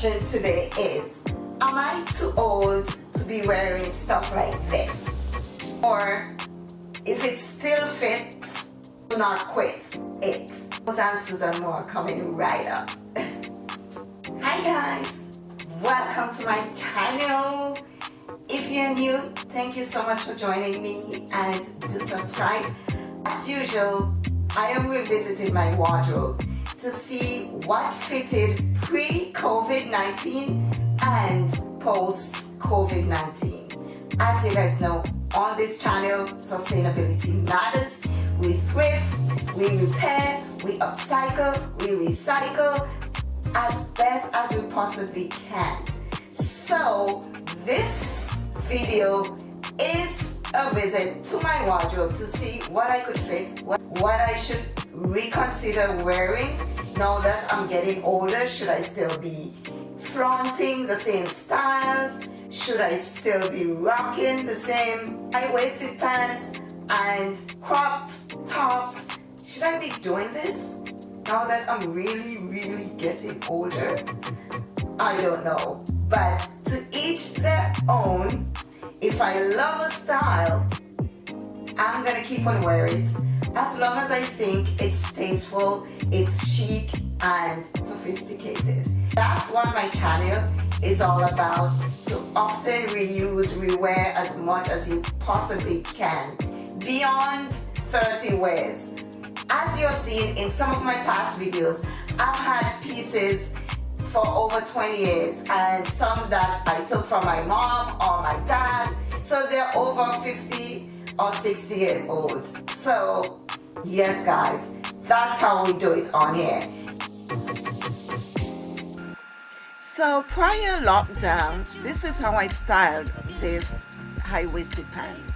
today is, am I too old to be wearing stuff like this? Or if it still fits, do not quit it. Those answers and more coming right up. Hi guys, welcome to my channel. If you're new, thank you so much for joining me and do subscribe. As usual, I am revisiting my wardrobe to see what fitted pre-COVID-19 and post-COVID-19. As you guys know, on this channel, sustainability matters. We thrift, we repair, we upcycle, we recycle as best as we possibly can. So this video is a visit to my wardrobe to see what I could fit, what, what I should reconsider wearing now that I'm getting older. Should I still be flaunting the same styles? Should I still be rocking the same high-waisted pants and cropped tops? Should I be doing this now that I'm really, really getting older? I don't know. But to each their own. If I love a style, I'm gonna keep on wearing it as long as I think it's tasteful, it's chic and sophisticated. That's what my channel is all about, to often reuse, rewear as much as you possibly can, beyond 30 wears. As you've seen in some of my past videos, I've had pieces for over 20 years and some that I took from my mom or my dad, so they're over 50 or 60 years old. So yes guys, that's how we do it on here. So prior lockdown, this is how I styled this high-waisted pants.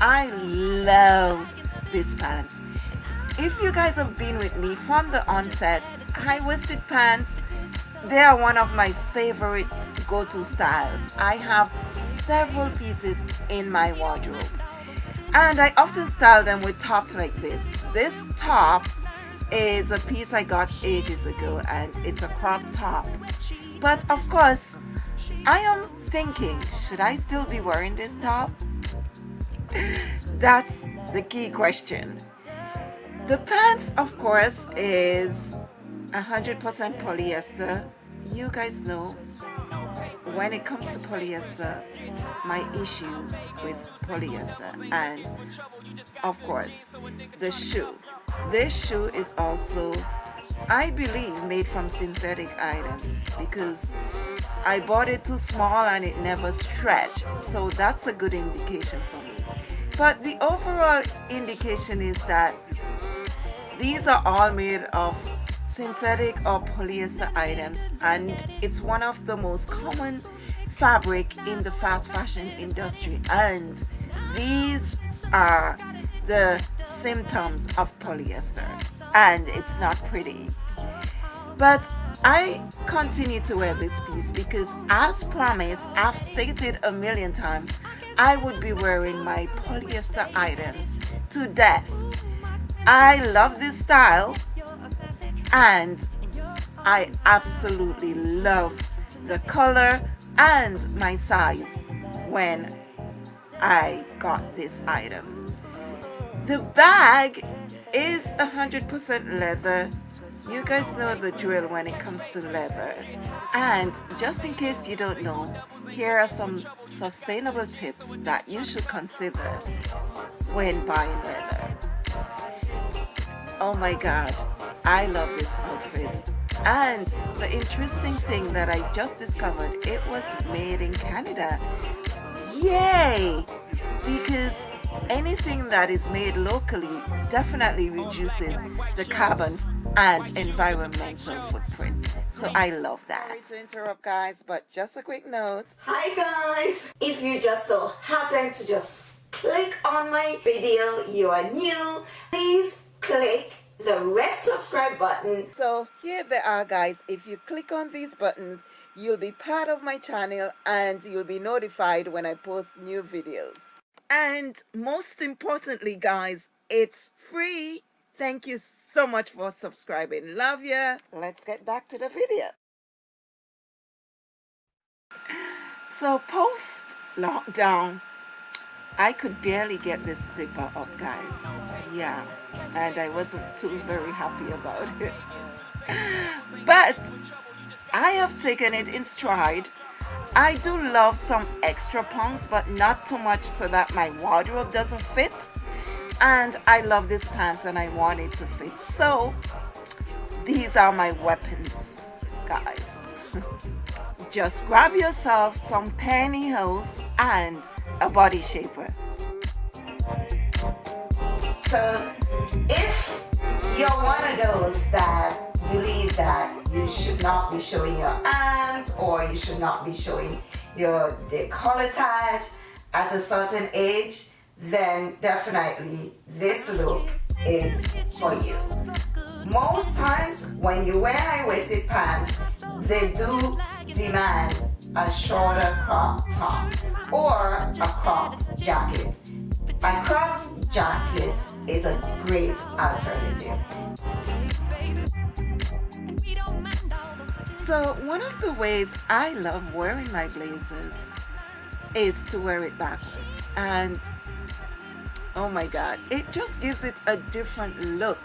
I love these pants. If you guys have been with me from the onset, high-waisted pants, they are one of my favorite go-to styles. I have several pieces in my wardrobe and I often style them with tops like this. This top is a piece I got ages ago and it's a crop top. But of course, I am thinking, should I still be wearing this top? That's the key question. The pants, of course, is 100% polyester. You guys know when it comes to polyester, my issues with polyester and of course the shoe. This shoe is also I believe made from synthetic items because I bought it too small and it never stretched so that's a good indication for me. But the overall indication is that these are all made of synthetic or polyester items and it's one of the most common fabric in the fast fashion industry. And these are the symptoms of polyester and it's not pretty. But I continue to wear this piece because as promised I've stated a million times I would be wearing my polyester items to death. I love this style and I absolutely love the color and my size when I got this item. The bag is 100% leather. You guys know the drill when it comes to leather. And just in case you don't know, here are some sustainable tips that you should consider when buying leather. Oh my god, I love this outfit. And the interesting thing that I just discovered, it was made in Canada. Yay! Because anything that is made locally definitely reduces the carbon and environmental footprint. So I love that. Sorry to interrupt guys, but just a quick note. Hi guys! If you just so happen to just click on my video, you are new, please click the red subscribe button. So here they are guys. If you click on these buttons, you'll be part of my channel and you'll be notified when I post new videos. And most importantly guys, it's free. Thank you so much for subscribing. Love ya. Let's get back to the video. So post lockdown, I could barely get this zipper up guys. Yeah, and I wasn't too very happy about it. But I have taken it in stride. I do love some extra pumps, but not too much so that my wardrobe doesn't fit. And I love this pants and I want it to fit. So these are my weapons, guys. Just grab yourself some pantyhose and a body shaper. So if you're one of those that believe that you should not be showing your arms or you should not be showing your decolletage at a certain age, then definitely this look is for you. Most times when you wear high-waisted pants, they do demand a shorter crop top or a cropped jacket. A cropped jacket is a great alternative. So one of the ways I love wearing my blazers is to wear it backwards and oh my god it just gives it a different look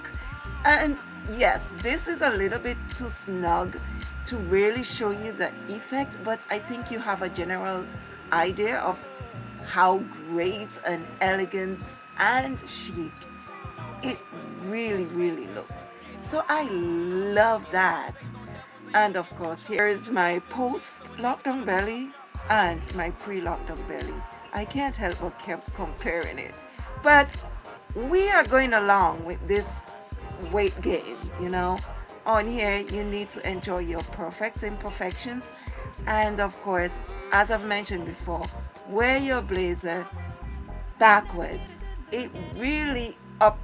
and yes this is a little bit too snug to really show you the effect but I think you have a general idea of how great and elegant and chic it really really looks. So I love that. And of course here is my post lockdown belly and my pre-lockdown belly. I can't help but keep comparing it. But we are going along with this weight gain you know? On here you need to enjoy your perfect imperfections. And of course as I've mentioned before wear your blazer backwards. It really up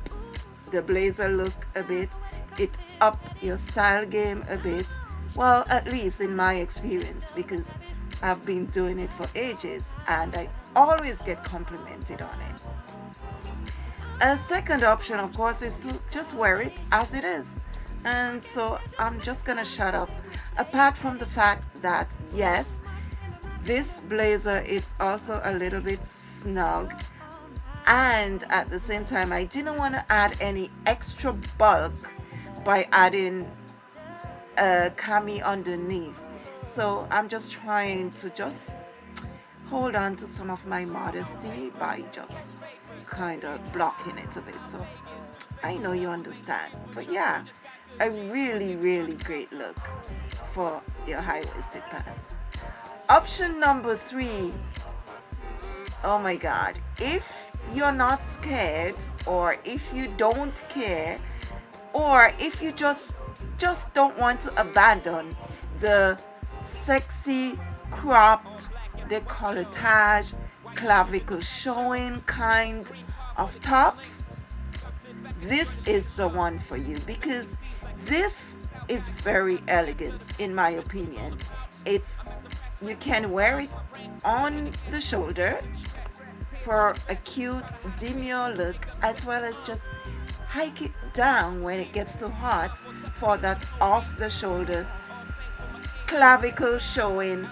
the blazer look a bit. It up your style game a bit. Well, at least in my experience, because I've been doing it for ages and I always get complimented on it. A second option, of course, is to just wear it as it is. And so I'm just to shut up. Apart from the fact that, yes, this blazer is also a little bit snug. And at the same time, I didn't want to add any extra bulk by adding a cami underneath so I'm just trying to just hold on to some of my modesty by just kind of blocking it a bit so I know you understand. But yeah a really really great look for your high-waisted pants. Option number three oh my god if you're not scared or if you don't care or if you just just don't want to abandon the sexy cropped decolletage clavicle showing kind of tops. This is the one for you because this is very elegant in my opinion. It's you can wear it on the shoulder for a cute demure look as well as just hike it down when it gets too hot for that off the shoulder clavicle showing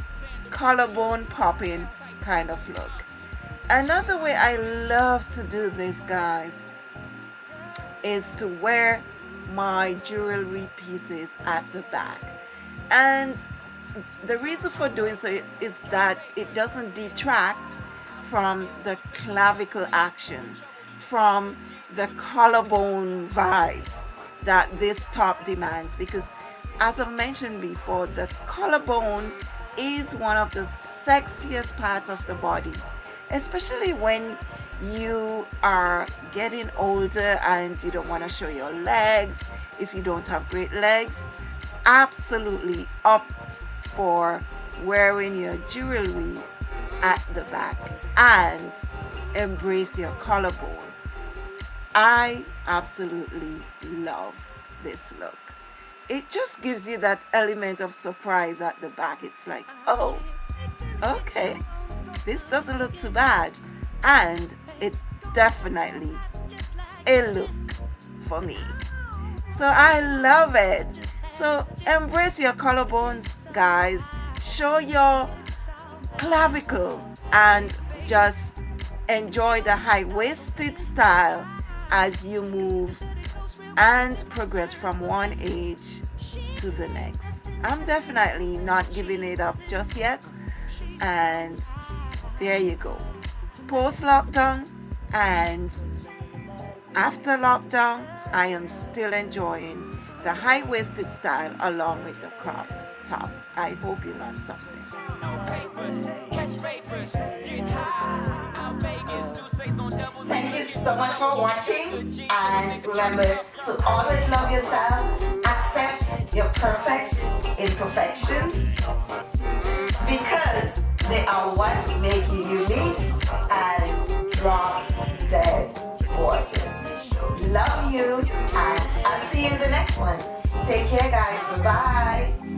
collarbone popping kind of look another way I love to do this guys is to wear my jewelry pieces at the back. And the reason for doing so is that it doesn't detract from the clavicle action from the collarbone vibes that this top demands. Because as I've mentioned before the collarbone is one of the sexiest parts of the body especially when you are getting older and you don't want to show your legs if you don't have great legs absolutely opt for wearing your jewelry at the back and embrace your collarbone I absolutely love this look. It just gives you that element of surprise at the back. It's like, oh, okay, this doesn't look too bad. And it's definitely a look for me. So I love it. So embrace your collarbones, guys. Show your clavicle and just enjoy the high-waisted style as you move and progress from one age to the next. I'm definitely not giving it up just yet and there you go. Post-lockdown and after lockdown I am still enjoying the high-waisted style along with the crop top. I hope you learned something. Thank you so much for watching and remember to always love yourself, accept your perfect imperfections they are what make you unique and drop dead gorgeous. Love you and I'll see you in the next one. Take care guys. Bye-bye.